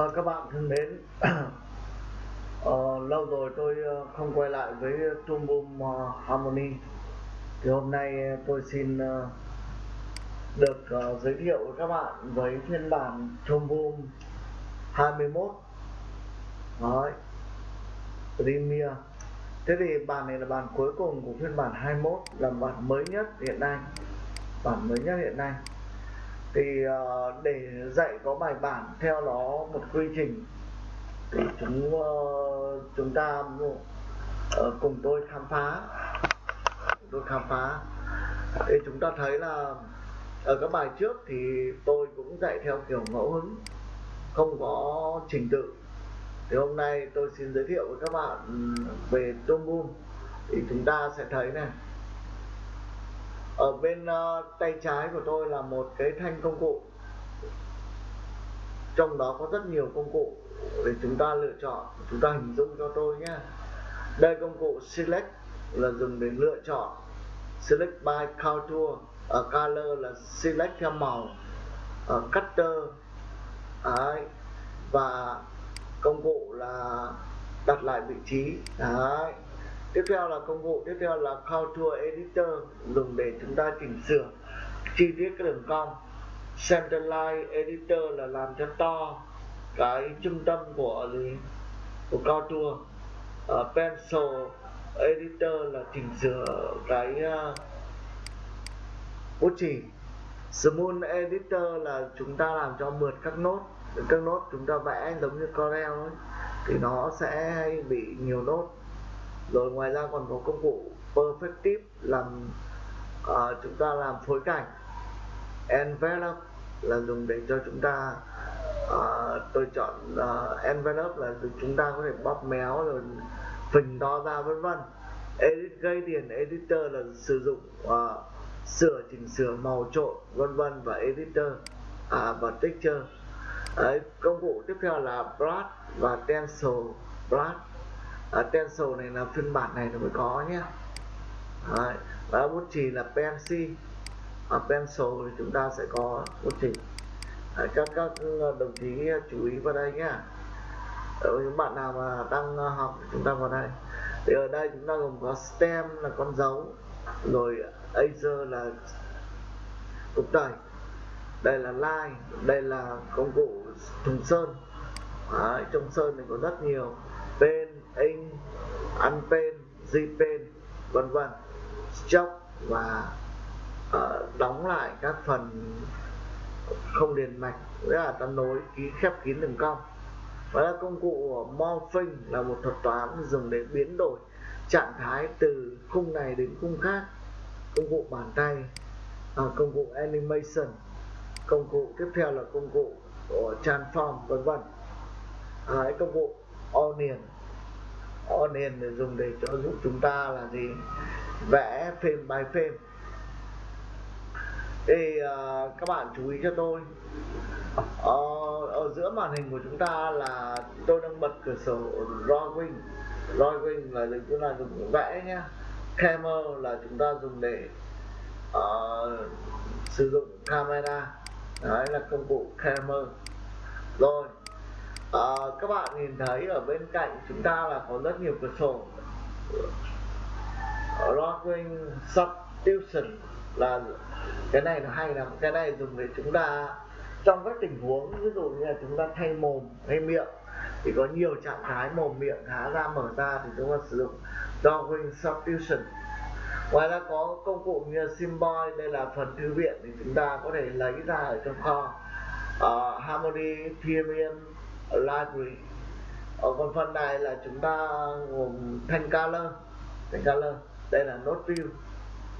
à, các bạn thân mến, à, lâu rồi tôi ờ, không quay lại với trung Boom Harmony. Thì hôm nay tôi xin được giới thiệu với các bạn với phiên bản trung Boom 21. Đấy. Premier. Thế thì bản này là bản cuối cùng của phiên bản 21 là bản mới nhất hiện nay. Bản mới nhất hiện nay thì uh, để dạy có bài bản theo nó một quy trình thì chúng uh, chúng ta uh, cùng tôi khám phá. Tôi khám phá. Thì chúng ta thấy là ở các bài trước thì tôi cũng dạy theo kiểu ngẫu hứng không có trình tự. Thì hôm nay tôi xin giới thiệu với các bạn về tôm boom thì chúng ta sẽ thấy này ở bên uh, tay trái của tôi là một cái thanh công cụ. Trong đó có rất nhiều công cụ để chúng ta lựa chọn chúng ta hình dung cho tôi nhé. Đây công cụ select là dùng để lựa chọn. Select by contour ở color là select theo màu ở cutter. Đấy. và công cụ là đặt lại vị trí. Đấy tiếp theo là công cụ tiếp theo là contour editor dùng để chúng ta chỉnh sửa chi tiết cái đường cong. Centerline editor là làm cho to cái trung tâm của gì? Của contour uh, à, pencil editor là chỉnh sửa cái uh, bút chì. Smooth editor là chúng ta làm cho mượt các nốt các nốt chúng ta vẽ giống như Corel ấy thì nó sẽ bị nhiều nốt rồi ngoài ra còn có công cụ perfective làm uh, chúng ta làm phối cảnh. Envelope là dùng để cho chúng ta uh, tôi chọn uh, envelope là chúng ta có thể bóp méo rồi phình to ra vân vân. Edit gradient editor là sử dụng uh, sửa chỉnh sửa màu trộn vân vân và editor à, và texture. Đấy, công cụ tiếp theo là brush và stencil brush à, pencil này là phiên bản này nó mới có nhé. Đấy. và bút chì là pencil à, pencil thì chúng ta sẽ có bút chì. Đấy, các các đồng chí chú ý vào đây nhé. Ở những bạn nào mà đang ờ, học chúng ta vào đây. Thì ở đây chúng ta gồm có stem là con dấu rồi Acer là cục tẩy. Đây là line đây là công cụ thùng sơn. Đấy, trong sơn này có rất nhiều. Pen in unpen zpen vân vân. Stop và uh, đóng lại các phần không liền mạch nghĩa là ta nối ký khép kín đường cong. Và là công cụ morphing là một thuật toán dùng để biến đổi trạng thái từ khung này đến khung khác. Công cụ bàn tay à, công cụ animation. Công cụ tiếp theo là công cụ của transform vân vân. À, công cụ onion onion để dùng để cho giúp chúng ta là gì? Vẽ phim bài phim. Thì uh, các bạn chú ý cho tôi. Uh, ở giữa màn hình của chúng ta là tôi đang bật cửa sổ drawing. Drawing là chúng ta dùng vẽ nhé camera là chúng ta dùng để uh, sử dụng camera. Đấy là công cụ camera. Rồi à, các bạn nhìn thấy ở bên cạnh chúng ta là có rất nhiều cửa sổ. Ờ, Rockwing Substitution là cái này nó hay lắm, cái này dùng để chúng ta trong các tình huống ví dụ như là chúng ta thay mồm hay miệng thì có nhiều trạng thái mồm miệng há ra mở ra thì chúng ta sử dụng Drawing Substitution ngoài ra có công cụ như symbol đây là phần thư viện thì chúng ta có thể lấy ra ở trong kho. Uh, Harmony Therian library ở còn phần này là chúng ta gồm thanh color thanh color đây là node view.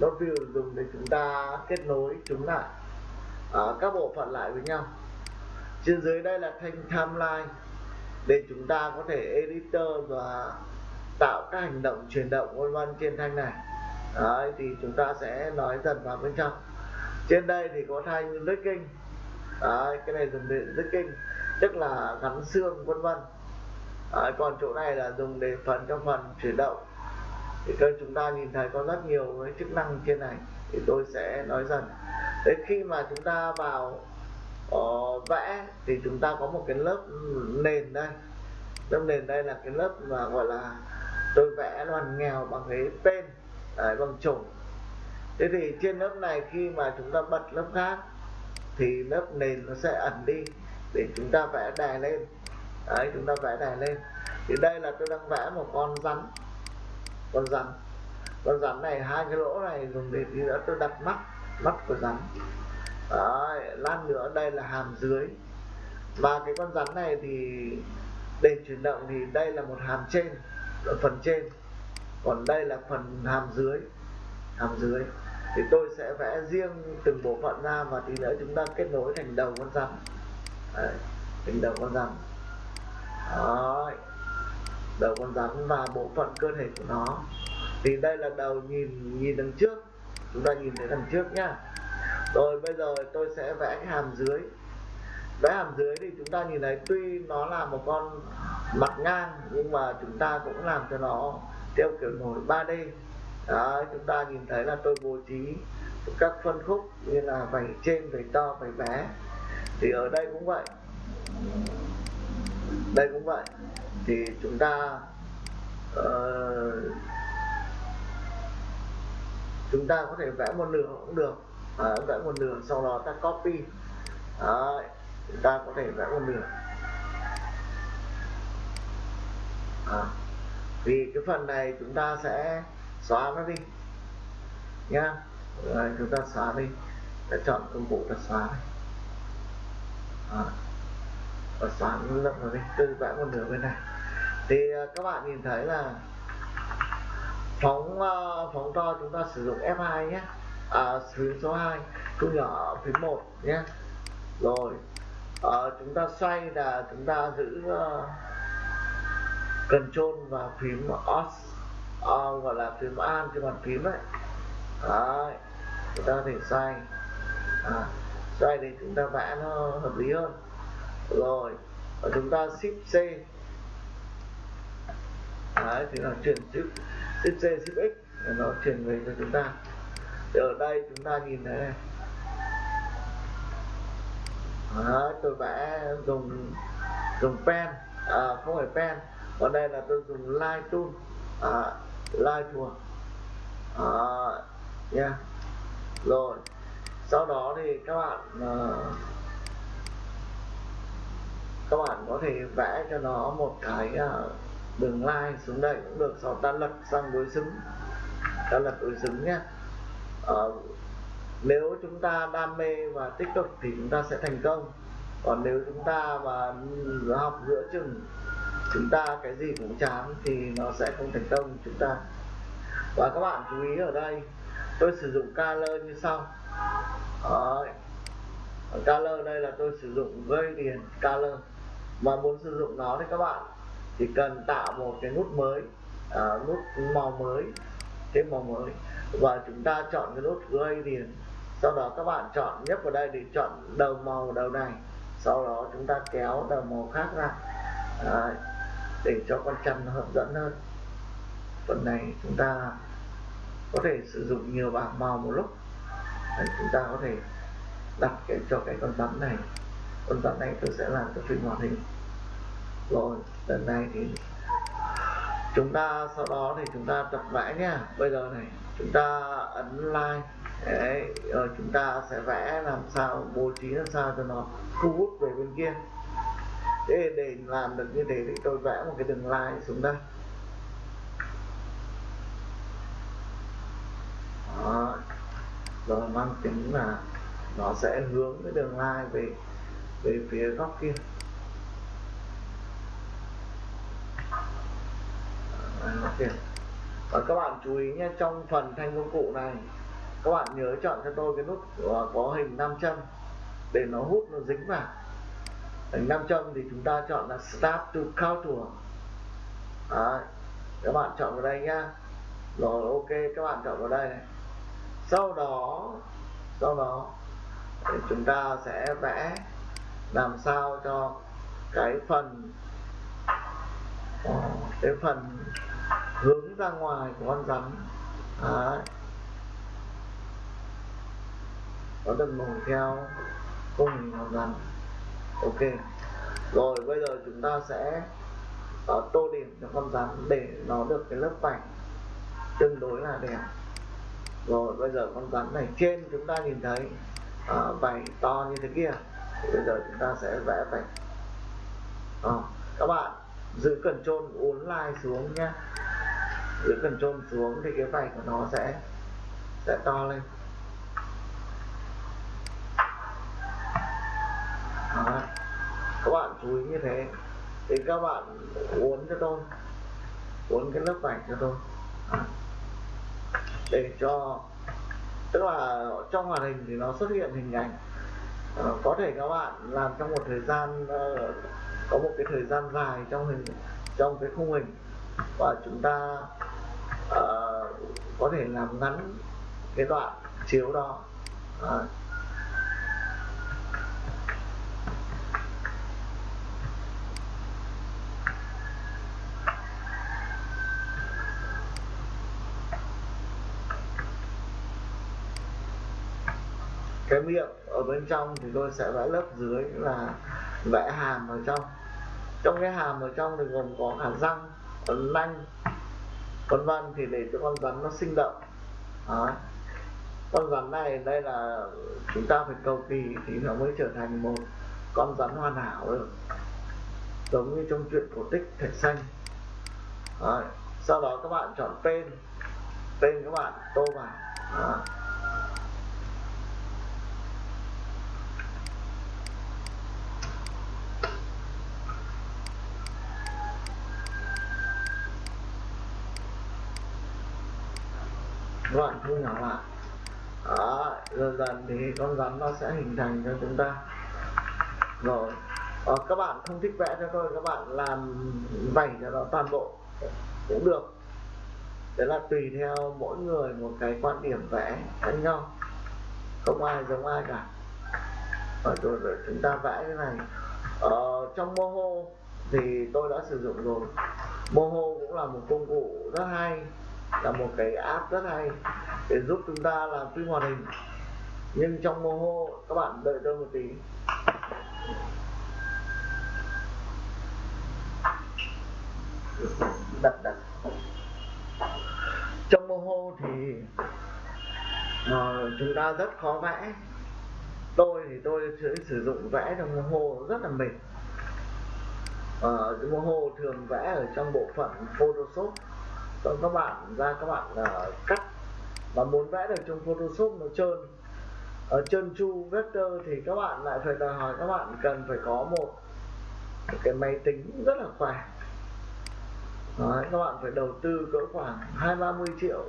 Node view dùng để chúng ta kết nối chúng lại à, các bộ phận lại với nhau. Trên dưới đây là thanh timeline để chúng ta có thể editor và tạo các hành động chuyển động vân vân trên thanh này. Đấy, thì chúng ta sẽ nói dần vào bên trong. Trên đây thì có thanh rigging Đấy, cái này dùng để rigging tức là gắn xương vân vân. À, còn chỗ này là dùng để phần cho phần chuyển động. Thì các chúng ta nhìn thấy có rất nhiều cái chức năng trên này. Thì tôi sẽ nói dần đến khi mà chúng ta vào uh, vẽ thì chúng ta có một cái lớp nền đây. Lớp nền đây là cái lớp mà gọi là tôi vẽ đoàn nghèo bằng cái pen đấy, bằng chổi. Thế thì trên lớp này khi mà chúng ta bật lớp khác thì lớp nền nó sẽ ẩn đi để chúng ta vẽ đè lên. Đấy chúng ta vẽ đè lên. Thì đây là tôi đang vẽ một con rắn. Con rắn. Con rắn này hai cái lỗ này dùng để tí nữa tôi đặt mắt mắt của rắn. Đấy, lát nữa đây là hàm dưới. Và cái con rắn này thì để chuyển động thì đây là một hàm trên ở phần trên. Còn đây là phần hàm dưới. Hàm dưới. Thì tôi sẽ vẽ riêng từng bộ phận ra và tí nữa chúng ta kết nối thành đầu con rắn. Đấy, thành đầu con rắn. Đấy. đầu con rắn và bộ phận cơ thể của nó. Thì đây là đầu nhìn nhìn đằng trước. Chúng ta nhìn thấy đằng trước nhá. Rồi bây giờ tôi sẽ vẽ cái hàm dưới. Vẽ hàm dưới thì chúng ta nhìn thấy tuy nó là một con mặt ngang nhưng mà chúng ta cũng làm cho nó theo kiểu nổi 3D Đấy, chúng ta nhìn thấy là tôi bố trí các phân khúc như là vảy trên vảy to vảy bé thì ở đây cũng vậy. Đây cũng vậy. Thì chúng ta uh, chúng ta có thể vẽ một nửa cũng được. À, vẽ một nửa sau đó ta copy. Đấy, chúng ta có thể vẽ một nửa. À, vì cái phần này chúng ta sẽ xóa nó đi. Nhá. Rồi, chúng ta xóa đi. Ta chọn công cụ ta xóa đi à, và xóa lớp rồi đi tôi vẽ một nửa bên này. Thì ờ, các bạn nhìn thấy là phóng uh, phóng to chúng ta sử dụng F2 nhé. À, phím số 2 thu nhỏ phím 1 nhé. Rồi à, chúng ta xoay là chúng ta giữ uh, Control và phím OS uh, gọi là phím An trên bàn phím đấy. Đấy chúng ta có thể xoay. À, đây thì chúng ta vẽ nó hợp lý hơn. Rồi và chúng ta shift C. Đấy thì nó chuyển shift, shift C shift X để nó chuyển về cho chúng ta. Thì ở đây chúng ta nhìn thấy này. Đấy, tôi vẽ dùng dùng pen. À, không phải pen. Còn đây là tôi dùng line tool. À, line tool. À, yeah. rồi sau đó thì các bạn uh, các bạn có thể vẽ cho nó một cái uh, đường line xuống đây cũng được. Sau ta lật sang đối xứng. Ta lật đối xứng nhé. Uh, nếu chúng ta đam mê và tích cực thì chúng ta sẽ thành công. Còn nếu chúng ta mà học giữa chừng chúng ta cái gì cũng chán thì nó sẽ không thành công. Chúng ta và các bạn chú ý ở đây tôi sử dụng color như sau. Đấy. color đây là tôi sử dụng gradient color mà muốn sử dụng nó thì các bạn chỉ cần tạo một cái nút mới à, nút màu mới thêm màu mới. Và chúng ta chọn cái nút gradient. Sau đó các bạn chọn nhấp vào đây để chọn đầu màu đầu này. Sau đó chúng ta kéo đầu màu khác ra. Đấy. để cho con chăn nó hấp dẫn hơn. Phần này chúng ta có thể sử dụng nhiều bảng màu một lúc. Đấy, chúng ta có thể đặt cái cho cái con rắn này. Con rắn này tôi sẽ làm cho phim hoạt hình. Rồi lần này thì chúng ta sau đó thì chúng ta tập vẽ nhá. Bây giờ này chúng ta ấn like. Đấy, rồi chúng ta sẽ vẽ làm sao bố trí làm sao cho nó thu hút về bên kia. Để để làm được như thế thì tôi vẽ một cái đường line xuống đây. Đó. rồi mang tính là nó sẽ hướng cái đường lai về về phía góc kia à, Đó, và các bạn chú ý nhé trong phần thanh công cụ này các bạn nhớ chọn cho tôi cái nút có hình nam châm để nó hút nó dính vào hình nam châm thì chúng ta chọn là start to contour Đấy. các bạn chọn vào đây nhá rồi ok các bạn chọn vào đây này sau đó sau đó thì chúng ta sẽ vẽ làm sao cho cái phần cái phần hướng ra ngoài của con rắn. Đấy. nó được nổi theo khung hình con rắn. Ok. Rồi bây giờ chúng ta sẽ uh, tô điểm cho con rắn để nó được cái lớp vảy tương đối là đẹp rồi bây giờ con rắn này trên chúng ta nhìn thấy à, vảy to như thế kia. Bây giờ chúng ta sẽ vẽ vảy. à, các bạn giữ cần trôn uốn lai xuống nhé giữ cần trôn xuống thì cái vảy của nó sẽ sẽ to lên. À, các bạn chú ý như thế. Thì các bạn uốn cho tôi. Uốn cái lớp vảy cho tôi. À để cho tức là trong màn hình thì nó xuất hiện hình ảnh. Uh, có thể các bạn làm trong một thời gian uh, có một cái thời gian dài trong hình trong cái khung hình. Và chúng ta uh, có thể làm ngắn cái đoạn chiếu đó. Uh, cái miệng ở bên trong thì tôi sẽ vẽ lớp dưới là vẽ hàm ở trong trong cái hàm ở trong thì gồm có cả răng nanh, vân vân thì để cho con rắn nó sinh động Đó. con rắn này đây là chúng ta phải cầu kỳ thì nó mới trở thành một con rắn hoàn hảo được giống như trong chuyện cổ tích thạch xanh Đó. sau đó các bạn chọn tên tên các bạn, tô vào Đó. Đoạn thu nhỏ lại. Đó, dần dần thì con rắn nó sẽ hình thành cho chúng ta. Rồi ờ, các bạn không thích vẽ cho tôi các bạn làm vảy cho nó toàn bộ cũng được. Đấy là tùy theo mỗi người một cái quan điểm vẽ khác nhau. Không ai giống ai cả. Rồi, rồi, rồi chúng ta vẽ cái này. Ờ, trong moho thì tôi đã sử dụng rồi. Moho cũng là một công cụ rất hay là một cái app rất hay để giúp chúng ta làm phim hoạt hình. Nhưng trong Moho các bạn đợi tôi một tí. Đặt đặt. Trong Moho thì uh, chúng ta rất khó vẽ. Tôi thì tôi sẽ sử dụng vẽ trong Moho rất là mệt. Ờ, uh, Moho thường vẽ ở trong bộ phận Photoshop còn các bạn ra các bạn uh, cắt. Và muốn vẽ được trong Photoshop nó trơn. Ở trơn chu vector thì các bạn lại phải đòi hỏi các bạn cần phải có một, cái máy tính rất là khỏe. Đấy, các bạn phải đầu tư cỡ khoảng hai ba mươi triệu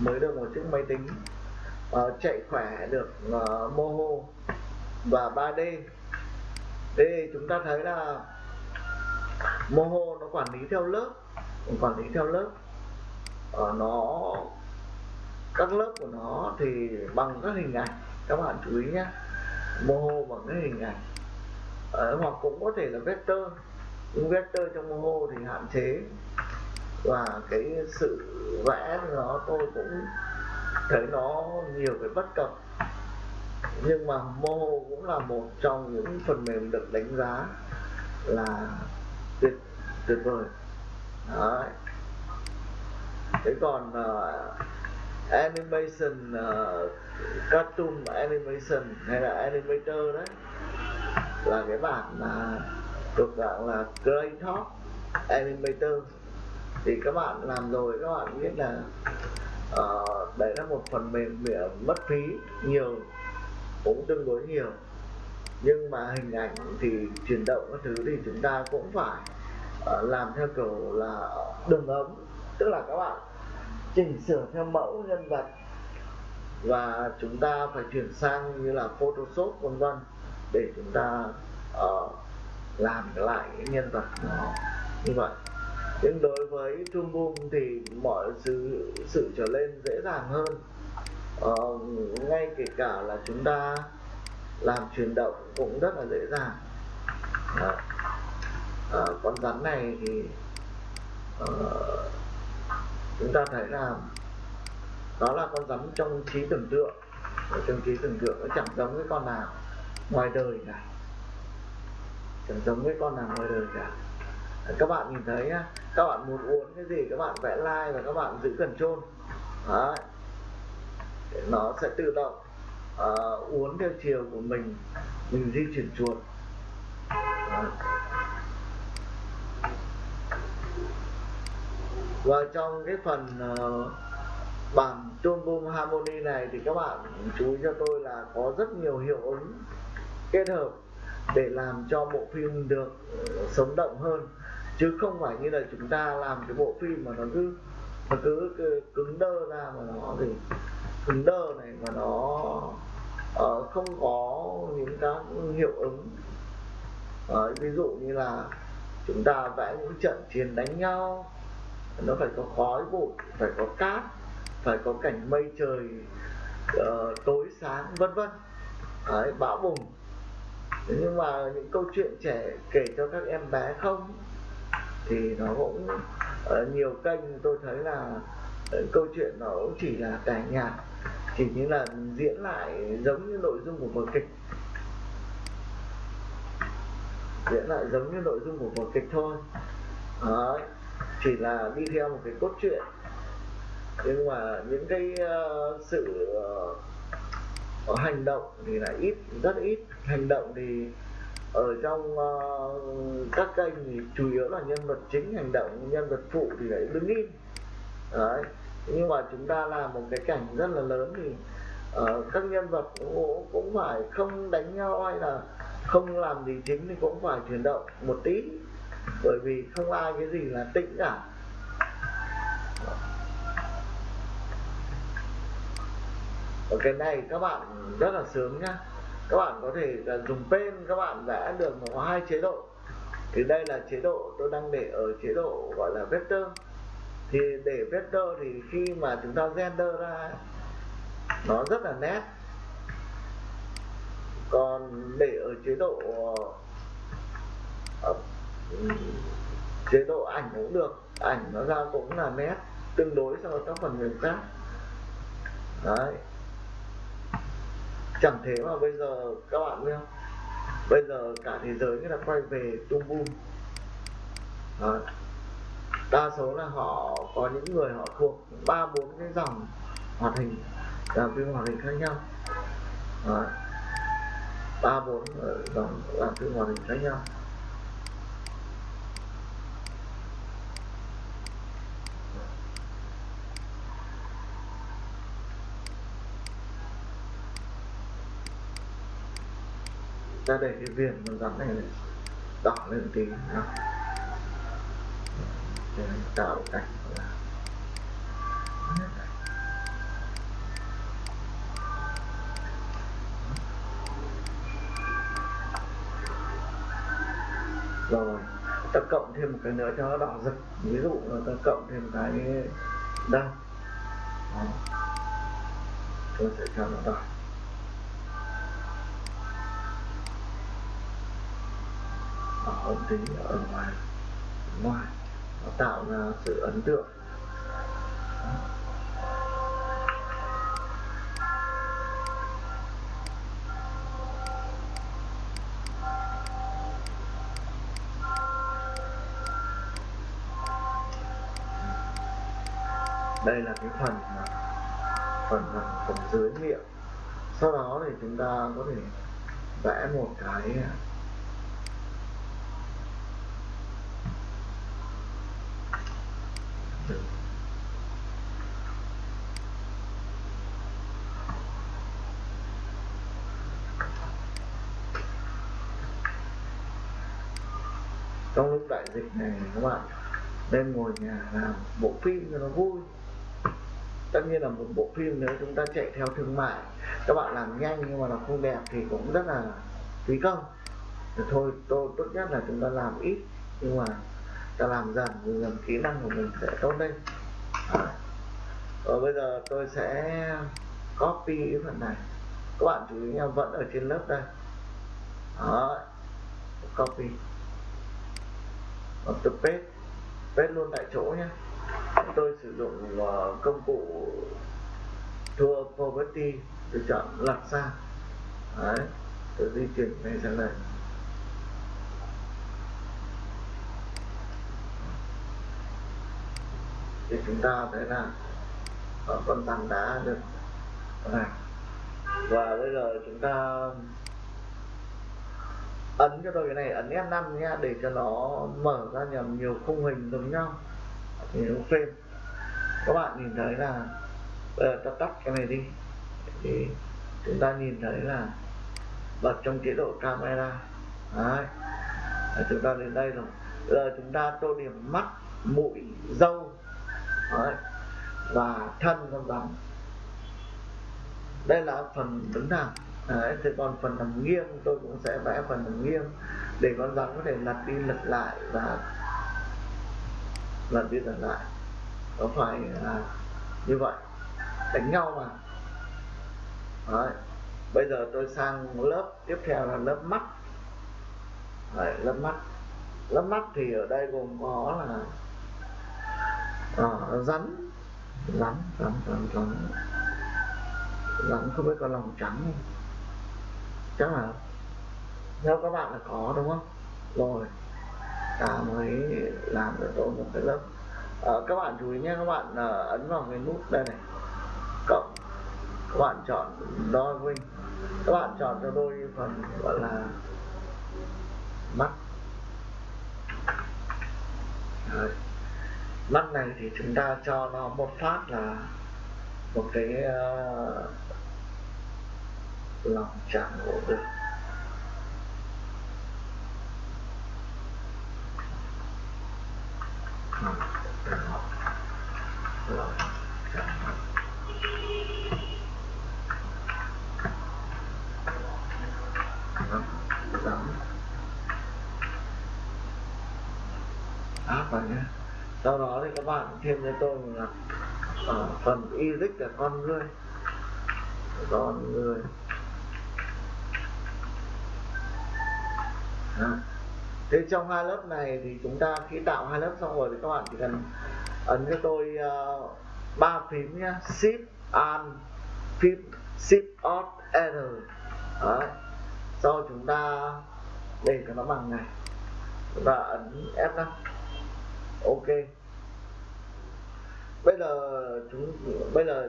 mới được một chiếc máy tính uh, chạy khỏe được ờ, uh, Moho và 3D thế chúng ta thấy là Moho nó quản lý theo lớp quản lý theo lớp. Ờ, nó các lớp của nó thì bằng các hình ảnh. Các bạn chú ý nhé moho bằng cái hình ảnh. Ờ, à, hoặc cũng có thể là vector. Nhưng vector trong moho thì hạn chế. Và cái sự vẽ nó tôi cũng thấy nó nhiều cái bất cập. Nhưng mà mô cũng là một trong những phần mềm được đánh giá là tuyệt tuyệt vời. Đấy thế còn uh, animation uh, cartoon animation hay là animator đấy là cái bản mà thuộc dạng là clay Top Animator. Thì các bạn làm rồi các bạn biết là uh, đấy là một phần mềm mất phí nhiều cũng tương đối nhiều. Nhưng mà hình ảnh thì chuyển động các thứ thì chúng ta cũng phải uh, làm theo kiểu là đường ấm tức là các bạn chỉnh sửa theo mẫu nhân vật. Và chúng ta phải chuyển sang như là Photoshop vân vân để chúng ta uh, làm lại cái nhân vật nó như vậy. Nhưng đối với trung Boom thì mọi sự sự trở lên dễ dàng hơn. Uh, ngay kể cả là chúng ta làm chuyển động cũng rất là dễ dàng. Đó. Uh, con rắn này thì uh, chúng ta thấy là đó là con rắn trong trí tưởng tượng. Ở trong trí tưởng tượng nó chẳng giống với con nào ngoài đời cả. Chẳng giống với con nào ngoài đời cả. Các bạn nhìn thấy nhá các bạn muốn uốn cái gì các bạn vẽ like và các bạn giữ cần trôn Đấy. nó sẽ tự động uh, uốn theo chiều của mình mình di chuyển chuột. Đấy. Và trong cái phần uh, bản tone boom harmony này thì các bạn chú ý cho tôi là có rất nhiều hiệu ứng kết hợp để làm cho bộ phim được sống động hơn. Chứ không phải như là chúng ta làm cái bộ phim mà nó cứ nó cứ, cứ cứng đơ ra mà nó thì cứng đơ này mà nó uh, không có những cái hiệu ứng. Uh, ví dụ như là chúng ta vẽ những trận chiến đánh nhau nó phải có khói bụi phải có cát phải có cảnh mây trời uh, tối sáng vân vân. Đấy, bão bùng. Nhưng mà những câu chuyện trẻ kể cho các em bé không thì nó cũng ở nhiều kênh tôi thấy là ờ, câu chuyện nó cũng chỉ là cải nhạc chỉ như là diễn lại giống như nội dung của vở kịch. Diễn lại giống như nội dung của vở kịch thôi. Đấy, chỉ là đi theo một cái cốt truyện. Nhưng mà những cái uh, sự uh, hành động thì là ít rất ít. Hành động thì ở trong uh, các kênh thì chủ yếu là nhân vật chính hành động nhân vật phụ thì lại đứng im. Đấy. Nhưng mà chúng ta làm một cái cảnh rất là lớn thì uh, các nhân vật cũng, cũng phải không đánh nhau hay là không làm gì chính thì cũng phải chuyển động một tí bởi vì không ai cái gì là tĩnh cả. Ở cái này các bạn rất là sướng nhá. Các bạn có thể dùng pen, các bạn vẽ được có hai chế độ. Thì đây là chế độ tôi đang để ở chế độ gọi là vector. Thì để vector thì khi mà chúng ta render ra nó rất là nét. Còn để ở chế độ ờ, chế độ ảnh cũng được, ảnh nó ra cũng là nét tương đối so với các phần mềm khác. Đấy. Chẳng thế mà bây giờ các bạn biết không bây giờ cả thế giới người ta quay về tung boom đấy. đa số là họ có những người họ thuộc ba bốn cái dòng hoạt hình làm phim hoạt hình khác nhau. Ba bốn ờ, dòng làm phim hoạt hình khác nhau. Ta để cái viền con rắn này, này đỏ lên tí nhá để tạo cảnh là rồi ta cộng thêm một cái nữa cho nó đỏ rực. Ví dụ là ta cộng thêm cái đăng. Tôi sẽ cho nó đỏ. Ở tí ở ngoài ngoài nó tạo ra sự ấn tượng. Đây là cái phần phần phần, phần dưới miệng sau đó thì chúng ta có thể vẽ một cái trong lúc đại dịch này các bạn. Nên ngồi nhà làm bộ phim cho nó vui. Tất nhiên là một bộ phim nếu chúng ta chạy theo thương mại, các bạn làm nhanh nhưng mà nó không đẹp thì cũng rất là phí công. Thì thôi, tôi, tốt nhất là chúng ta làm ít, nhưng mà ta làm dần dần kỹ năng của mình sẽ tốt lên. À. rồi bây giờ tôi sẽ copy cái phần này. Các bạn chú ý nha, vẫn ở trên lớp đây. Đó copy và tập paste paste luôn tại chỗ nhé tôi sử dụng uh, công cụ tour poverty tôi chọn lật sang đấy tôi di chuyển này sang đây. Thì chúng ta thấy là con tảng đã được. Này và bây giờ chúng ta ấn cho tôi cái này ấn F5 nha để cho nó mở ra nhầm nhiều khung hình giống nhau. Nhiều frame các bạn nhìn thấy là bây giờ ta tắt cái này đi. Thì chúng ta nhìn thấy là bật trong chế độ camera. Đấy. Đấy, chúng ta đến đây rồi. Bây giờ chúng ta tô điểm mắt mũi dâu Đấy. và thân con rắn đây là phần đứng thẳng Đấy, thế còn phần nằm nghiêng tôi cũng sẽ vẽ phần nằm nghiêng để con rắn có thể lật đi lật lại và lật đi lật lại. Có phải là như vậy? Đánh nhau mà. Đấy. bây giờ tôi sang lớp tiếp theo là lớp mắt. Đấy, lớp mắt. Lớp mắt thì ở đây gồm có là à, rắn. Rắn rắn rắn rắn. Rắn không biết có lòng trắng không? Chắc là theo các bạn là có đúng không? Rồi. Ta mới làm được tốt một cái lớp. À, các bạn chú ý nhé các bạn à, ấn vào cái nút đây này. Cộng. Các bạn chọn đôi wing các bạn chọn cho tôi phần gọi là mắt. Đấy. mắt này thì chúng ta cho nó một phát là một cái uh, lòng chẳng gỗ được. Sau đó thì các bạn thêm cho tôi là ở phần y là con người. Con người. Ừ. thế trong hai lớp này thì chúng ta khi tạo hai lớp xong rồi thì các bạn chỉ cần ấn cho tôi uh, ba phím nhé shift and phím shift alt r Đấy. sau chúng ta để cho nó bằng này. Chúng ta ấn F5 ok. Bây giờ chúng bây giờ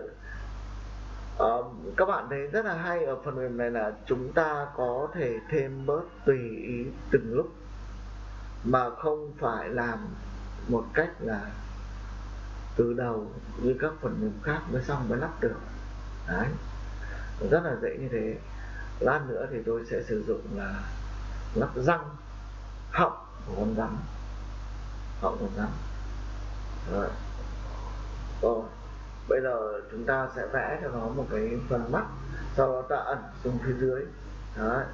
uh, các bạn thấy rất là hay ở phần mềm này là chúng ta có thể thêm bớt tùy ý từng lúc mà không phải làm một cách là từ đầu như các phần mềm khác mới xong mới lắp được. Đấy rất là dễ như thế. Lát nữa thì tôi sẽ sử dụng là lắp răng họng của con rắn. Họng con rắn. Rồi. Rồi bây giờ chúng ta sẽ vẽ cho nó một cái phần mắt sau đó ta ẩn xuống phía dưới. Đấy.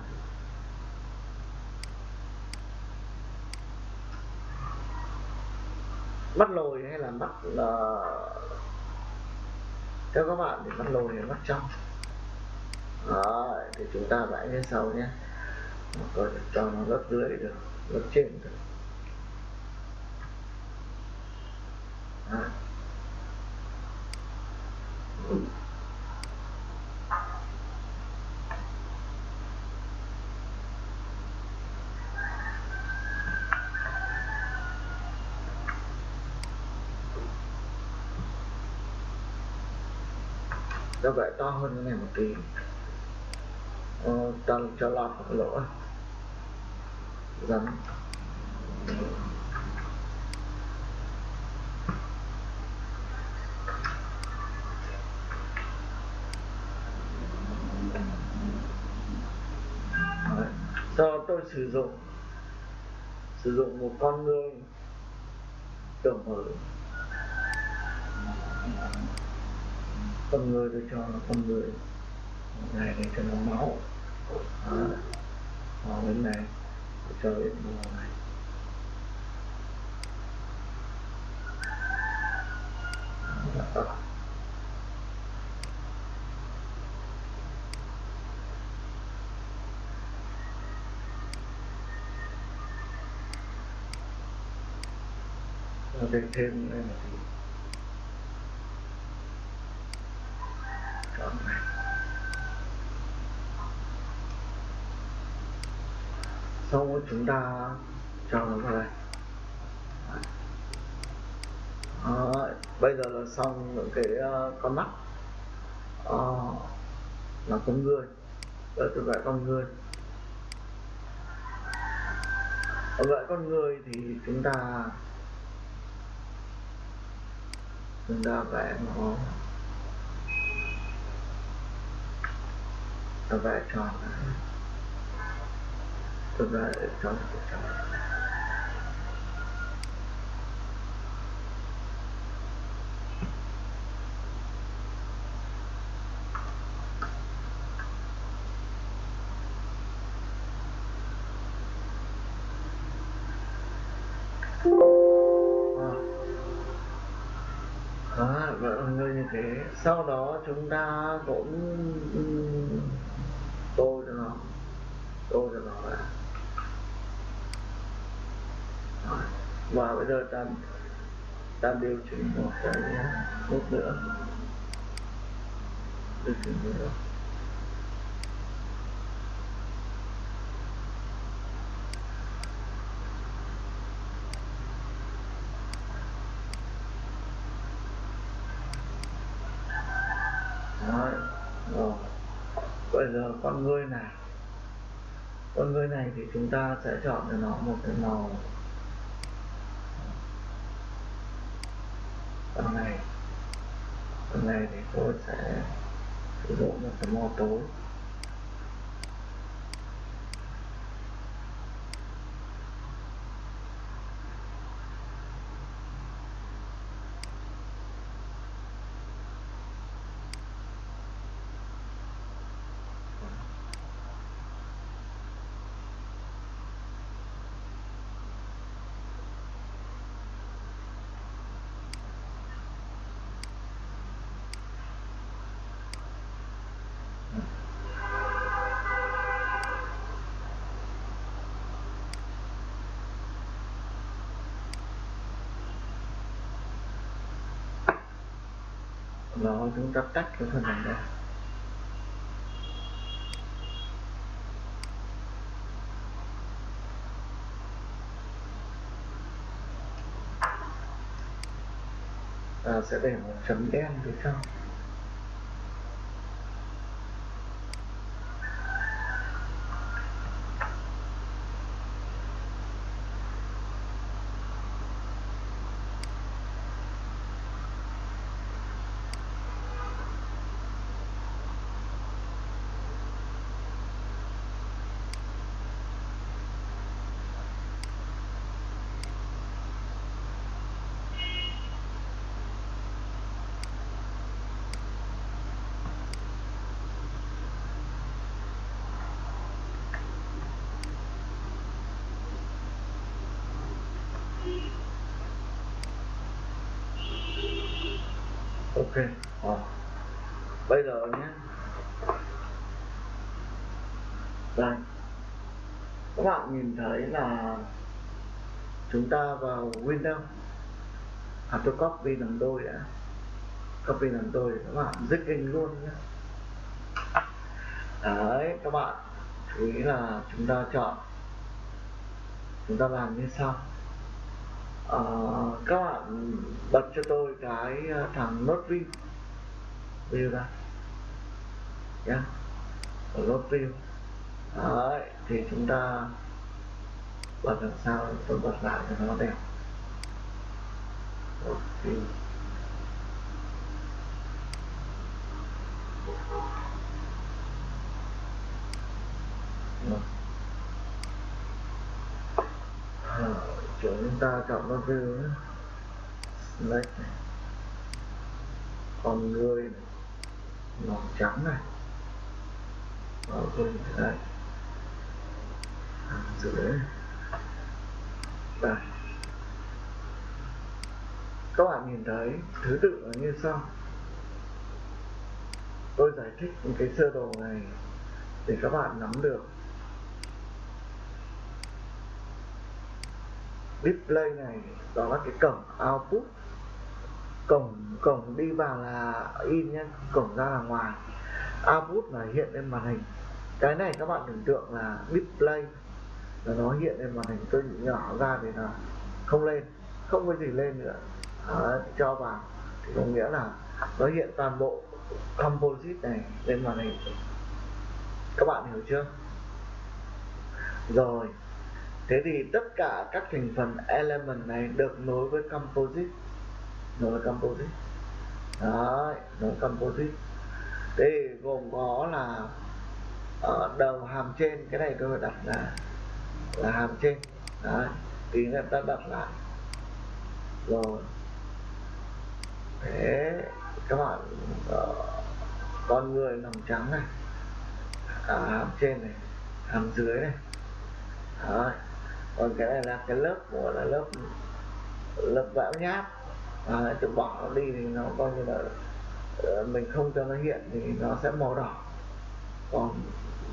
Mắt lồi hay là mắt là theo các bạn thì mắt lồi hay mắt trong? Đấy, thì chúng ta vẽ như sau nhé. Rồi cho nó lớp dưới được lớp trên được. Đấy nó vẽ to hơn cái này một tí. Ờ, cho, cho lọt lỗ. Rắn cho tôi sử dụng. Sử dụng một con người tưởng mới con người tôi cho là con người. Này để cho nó máu. Đó. máu bên này tôi cho đến màu này. Đó. Rồi thêm đây là gì? Chọn này sau đó chúng ta cho nó vào đây à, bây giờ là xong những cái uh, con mắt. À, là con người. Bây tôi vẽ con người. Ở vẽ con người thì chúng ta chúng ta vẽ một ta vẽ tròn tôi vẽ tròn thế. Sau đó chúng ta cũng ừ, tô cho nó tô cho nó vào. Và bây giờ ta ta điều chỉnh một cái nút nữa. Điều chỉnh nữa Đấy. Rồi. bây giờ con ngươi này con ngươi này thì chúng ta sẽ chọn cho nó một cái màu. Phần này. Phần này thì tôi sẽ sử dụng một cái màu tối rồi chúng ta tách cái phần này ra. Ta sẽ để một chấm đen phía trong ok. À. bây giờ nhé. Đây. Các bạn nhìn thấy là chúng ta vào Windows. À tôi copy làm đôi đã. Copy làm đôi để các bạn dứt in luôn nhé. Đấy, các bạn. Chú ý là chúng ta chọn. Chúng ta làm như sau uh, các bạn bật cho tôi cái ờ, thằng nốt view view ra nhé yeah. ở nốt view đấy thì chúng ta bật làm sao? Tôi bật lại cho nó đẹp. Nốt view chỗ chúng ta chọn nó view đấy. Này con người này màu trắng này. Màu quên đây hàng dưới đây. Các bạn nhìn thấy thứ tự là như sau. Tôi giải thích cái sơ đồ này để các bạn nắm được. Display này đó là cái cổng output. Cổng cổng đi vào là in nhé cổng ra là ngoài. Output là hiện lên màn hình. Cái này các bạn tưởng tượng là display. Là nó hiện lên màn hình tôi nhỏ ra thì là không lên không có gì lên nữa. Đó, cho vào. Thì có nghĩa là nó hiện toàn bộ composite này lên màn hình. Các bạn hiểu chưa? Rồi thế thì tất cả các thành phần element này được nối với composite. Nối với composite. Đấy nối composite. Thế gồm có là ở đầu hàm trên cái này tôi đặt là là hàm trên. Đấy tí nữa ta đặt lại. Rồi. Thế các bạn uh, con người lòng trắng này. À, hàm trên này hàm dưới này. Đấy còn cái này là cái lớp của là lớp lớp vẽ nháp. À, chụp bỏ nó đi thì nó coi như là ờ, mình không cho nó hiện thì nó sẽ màu đỏ. Còn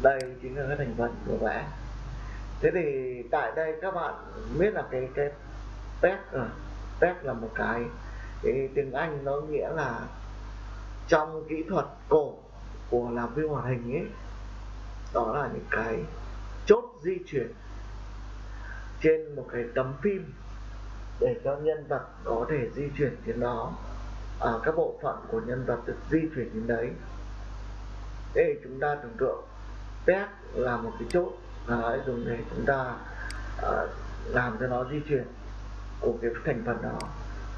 đây chính là cái thành phần của vẽ thế thì tại đây các bạn biết là cái cái test rồi à, test là một cái cái tiếng anh nó nghĩa là trong kỹ thuật cổ của làm phim hoạt hình ấy đó là những cái chốt di chuyển trên một cái tấm phim để cho nhân vật có thể di chuyển đến đó. À, các bộ phận của nhân vật được di chuyển đến đấy. Để chúng ta tưởng tượng pet là một cái chốt. Là à, dùng để chúng ta à, làm cho nó di chuyển của cái thành phần đó.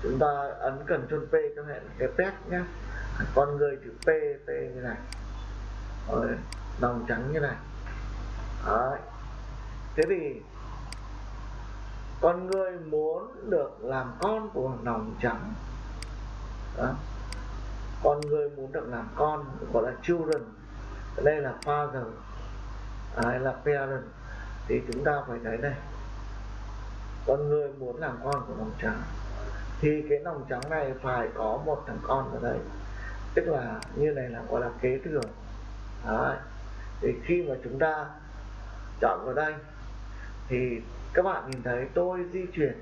Chúng ta ấn cần chôn P cho hẹn cái pet nhé con người chữ P P như này. Rồi đồng trắng như này. Đấy. thế thì con người muốn được làm con của nòng trắng. Đó. con người muốn được làm con, gọi là children. Đây là father à, đây là parent. Thì chúng ta phải thấy đây con người muốn làm con của nòng trắng. Thì cái nòng trắng này phải có một thằng con ở đây. Tức là như này là gọi là kế thừa. Đấy. thì khi mà chúng ta chọn vào đây, thì các bạn nhìn thấy tôi di chuyển.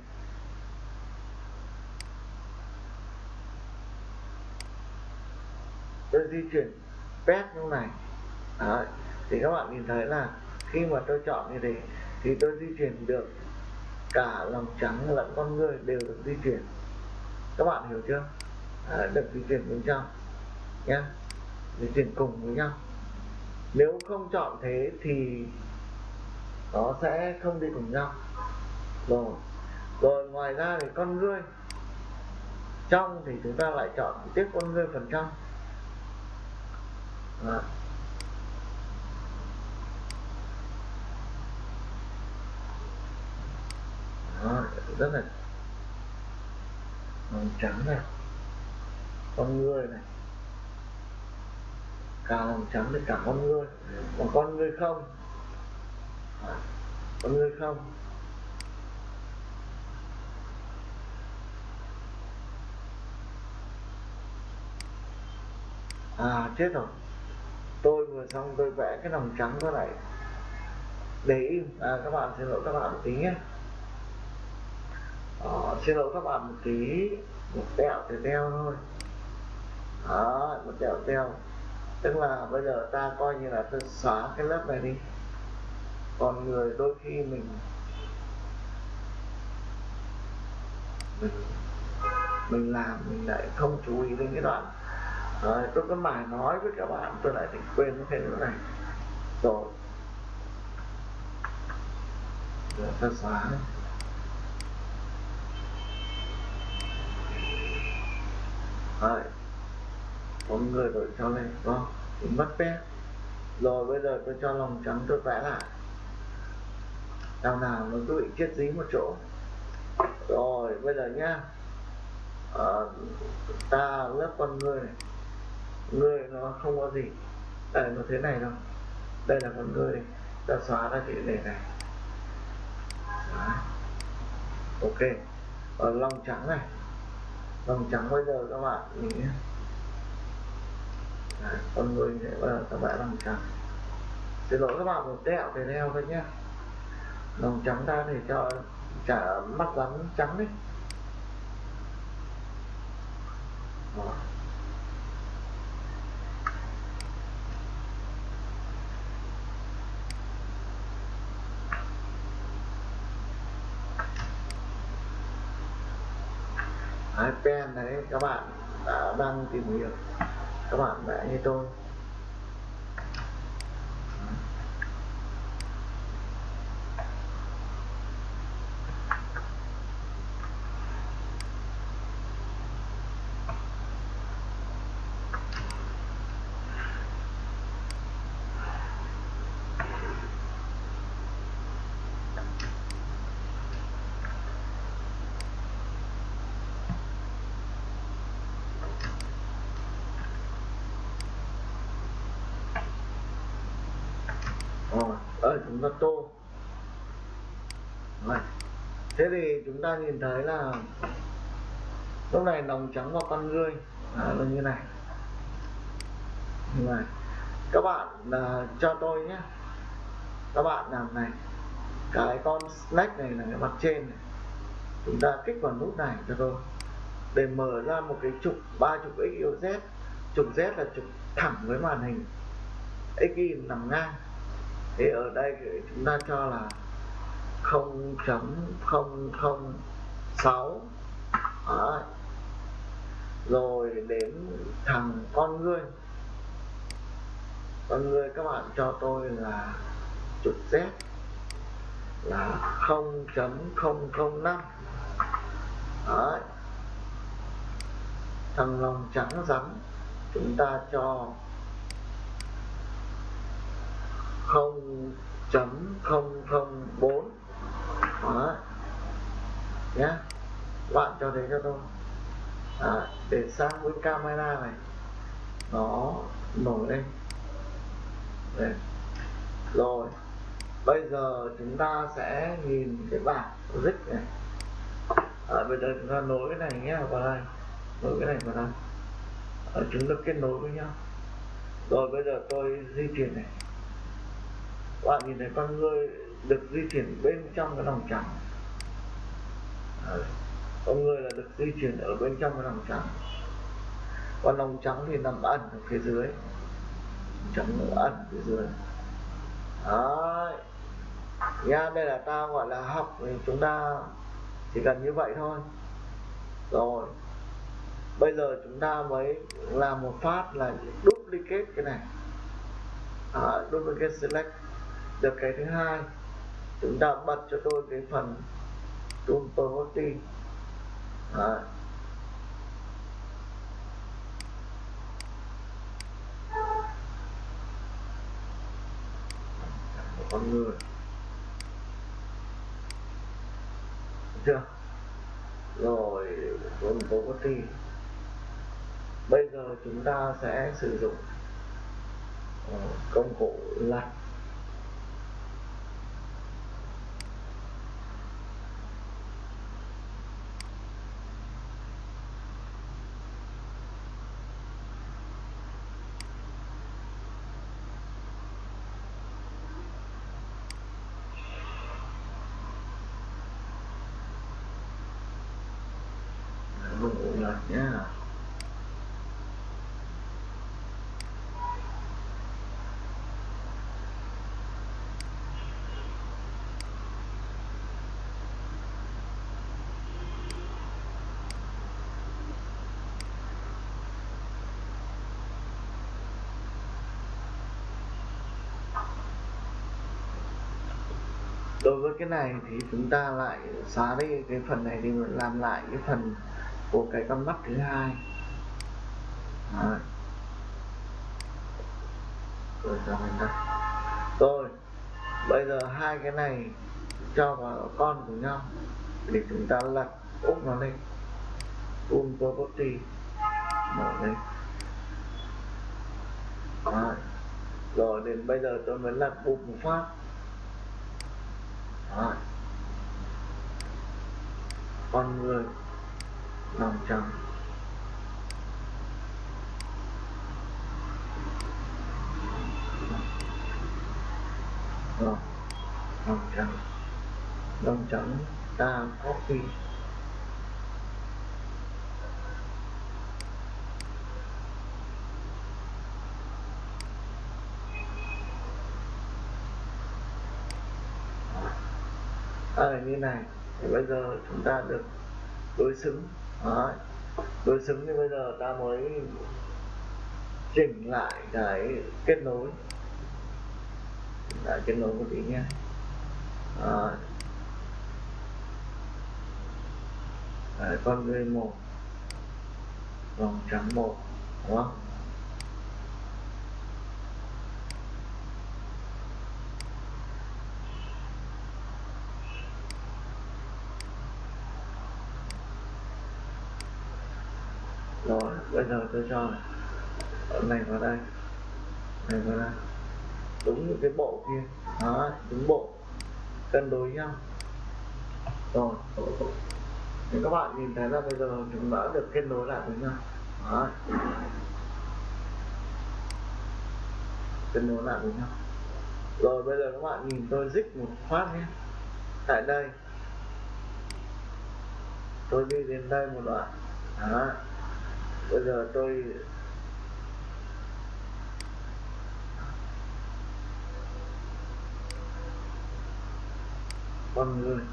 Tôi di chuyển pet như này. Đấy. thì các bạn nhìn thấy là khi mà tôi chọn như thế thì tôi di chuyển được cả lòng trắng lẫn con người đều được di chuyển. Các bạn hiểu chưa? Đấy, được di chuyển bên trong nhé di chuyển cùng với nhau. Nếu không chọn thế thì nó sẽ không đi cùng nhau. Rồi. Rồi ngoài ra thì con ngươi. Trong thì chúng ta lại chọn tiếp con ngươi phần trăm Đó. Đó, rất là màu trắng này. Con người này. Cả lòng trắng thì cả con người còn con người không? Con người không? À chết rồi. Tôi vừa xong tôi vẽ cái lòng trắng đó này để im à, các bạn xin lỗi các bạn một tí nhé. À, xin lỗi các bạn một tí. Một tẹo thì teo thôi. Đó một tẹo teo. Tức là bây giờ ta coi như là tôi xóa cái lớp này đi còn người đôi khi mình mình mình làm mình lại không chú ý đến cái đoạn. Đấy, tôi có mải nói với các bạn tôi lại thành quên cái nữa này. Rồi. Giờ ta xóa. Đấy. con người đổi cho lên đúng không? Thì mất pet rồi bây giờ tôi cho lòng trắng tôi vẽ lại đằng nào nó cứ bị chết dí một chỗ. Rồi bây giờ nhá. À, ta lớp con người này. Người nó không có gì. Đây nó thế này đâu đây là con người này. Ta xóa ra cái này này. Đấy. ok. Ở lòng trắng này. Lòng trắng bây giờ các bạn nhìn nhé. Con người sẽ bây giờ ta lòng trắng. Xin lỗi các bạn một tẹo về đeo thôi nhé lòng trắng ra thì cho chả mắt rắn trắng đấy. iPad đấy, các bạn đã đang tìm hiểu. Các bạn đã như tôi. Ta nhìn thấy là lúc này lòng trắng và con ngươi à, là như này. Như này các bạn là cho tôi nhé. Các bạn làm này cái con snack này là cái mặt trên này. Chúng ta kích vào nút này cho tôi để mở ra một cái trục ba trục x y z. Trục z là trục thẳng với màn hình. X y nằm ngang. Thì ở đây chúng ta cho là 0.006 Đấy. rồi đến thằng con người con người các bạn cho tôi là trục z, là 0.005 Đấy. thằng lòng trắng rắn, chúng ta cho 0.004 đó. Nhé bạn cho thấy cho tôi. À, để sang với camera này. Nó nổi lên. Đấy. rồi. Bây giờ chúng ta sẽ nhìn cái bảng logic này. À, bây giờ chúng ta nối cái này nhé vào đây. Nối cái này vào đây. À, chúng ta kết nối với nhau. Rồi bây giờ tôi di chuyển này. Bạn nhìn thấy con người được di chuyển bên trong cái lòng trắng. Con người là được di chuyển ở bên trong cái lòng trắng. Còn lòng trắng thì nằm ẩn ở phía dưới. Trắng nó ẩn phía dưới. Đấy. nha đây là ta gọi là học thì chúng ta chỉ cần như vậy thôi. Rồi. Bây giờ chúng ta mới làm một phát là duplicate cái này. À, duplicate select. Được cái thứ hai chúng ta bật cho tôi cái phần tool property à con người. Chưa? Rồi tool property bây giờ chúng ta sẽ sử dụng ờ, công cụ lật công cụ lật nhé đối với cái này thì chúng ta lại xóa đi cái phần này đi, làm lại cái phần của cái con mắt thứ hai. Đấy. rồi cho mình đây rồi, bây giờ hai cái này cho vào con của nhau để chúng ta lật úp nó lên. Un property mở lên. Đấy. rồi, đến bây giờ tôi mới lật bụp một phát. Con người lòng trắng lòng trắng lòng trắng ta có khi copy à, như này. Thì bây giờ chúng ta được đối xứng. Đấy. đối xứng thì bây giờ ta mới chỉnh lại cái kết nối. Lại kết nối một tí nhé Đấy, con người một vòng trắng một đúng không rồi bây giờ tôi cho này. Vào đây. Này vào đây. Đúng những cái bộ kia. Đó, đúng bộ. Cân đối nhau. Rồi. Thì các bạn nhìn thấy là bây giờ chúng đã được kết nối lại với nhau. Đó. Kết nối lại với nhau. Rồi, bây giờ các bạn nhìn tôi dích một phát nhé. Tại đây. Tôi đi đến đây một đoạn. Đó bây giờ tôi con người.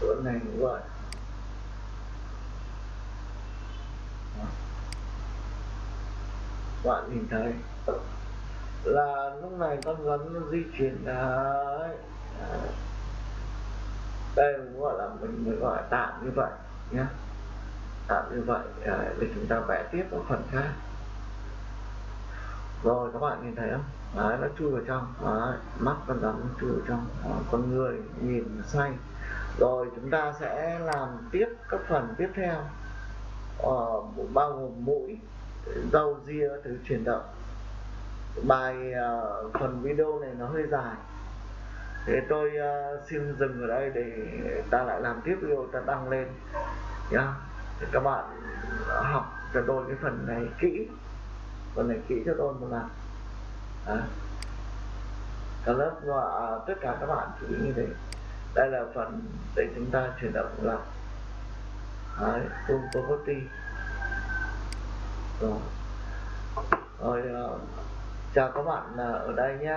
Chỗ này cũng vậy bạn nhìn thấy là lúc này con rắn nó di chuyển đấy đây cũng gọi là mình mới gọi tạm như vậy nhé tạm như vậy à, để chúng ta vẽ tiếp ở phần khác. Rồi các bạn nhìn thấy không? Đấy, nó chui vào trong. Đấy, mắt con rắn nó chui vào trong. Đấy, con người nhìn say. Rồi chúng ta sẽ làm tiếp các phần tiếp theo. Ờ, bao gồm mũi râu ria thứ chuyển động bài uh, phần video này nó hơi dài. Thế tôi uh, xin dừng ở đây để ta lại làm tiếp video ta đăng lên nhá. Thì các bạn học cho tôi cái phần này kỹ. Phần này kỹ cho tôi một lần. À. cả lớp và tất cả các bạn chú ý như thế. Đây là phần để chúng ta chuyển động lại. Đấy full property rồi. Rồi uh, chào các bạn à, ở đây nhé